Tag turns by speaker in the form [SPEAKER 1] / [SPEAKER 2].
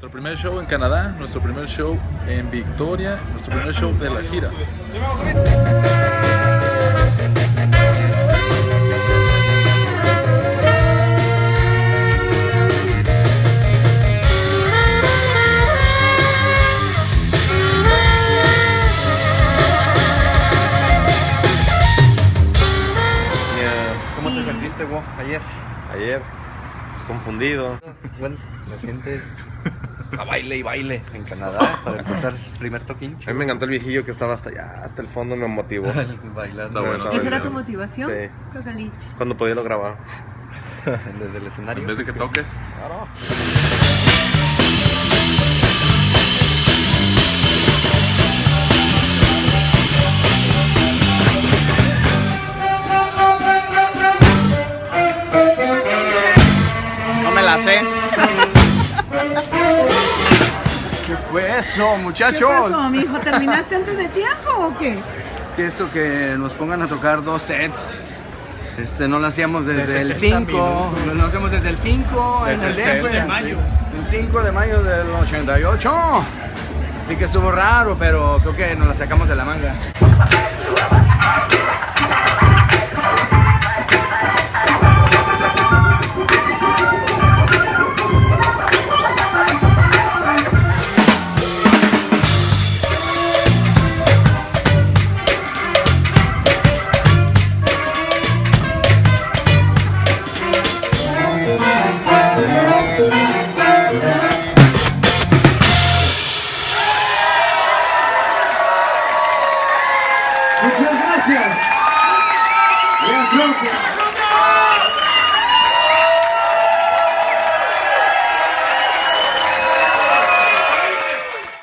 [SPEAKER 1] Nuestro primer show en Canadá, nuestro primer show en Victoria, nuestro primer show de la gira.
[SPEAKER 2] ¿Cómo te sentiste, Wo, ayer?
[SPEAKER 3] Ayer, confundido.
[SPEAKER 2] Bueno, me siente a baile y baile en Canadá para empezar el primer toquín.
[SPEAKER 3] A mí me encantó el viejillo que estaba hasta allá, hasta el fondo, me motivó.
[SPEAKER 2] Bailando
[SPEAKER 1] bueno.
[SPEAKER 4] ¿Esa era tu motivación?
[SPEAKER 3] Sí.
[SPEAKER 4] Cocalich.
[SPEAKER 3] Cuando podía lo grababa.
[SPEAKER 2] desde el escenario.
[SPEAKER 1] En vez de que toques,
[SPEAKER 5] No me la sé. ¿Qué fue eso,
[SPEAKER 4] ¿Qué
[SPEAKER 5] muchachos?
[SPEAKER 4] pasó, mijo? ¿Terminaste antes de tiempo o qué?
[SPEAKER 5] Es que eso que nos pongan a tocar dos sets. Este, no lo hacíamos desde
[SPEAKER 2] De
[SPEAKER 5] el
[SPEAKER 2] 60
[SPEAKER 5] 5, no lo hacemos desde el 5 en el
[SPEAKER 2] Desde el
[SPEAKER 5] DF.
[SPEAKER 2] de mayo.
[SPEAKER 5] El 5 de mayo del 88. Así que estuvo raro, pero creo que nos la sacamos de la manga. Muchas gracias. Gracias.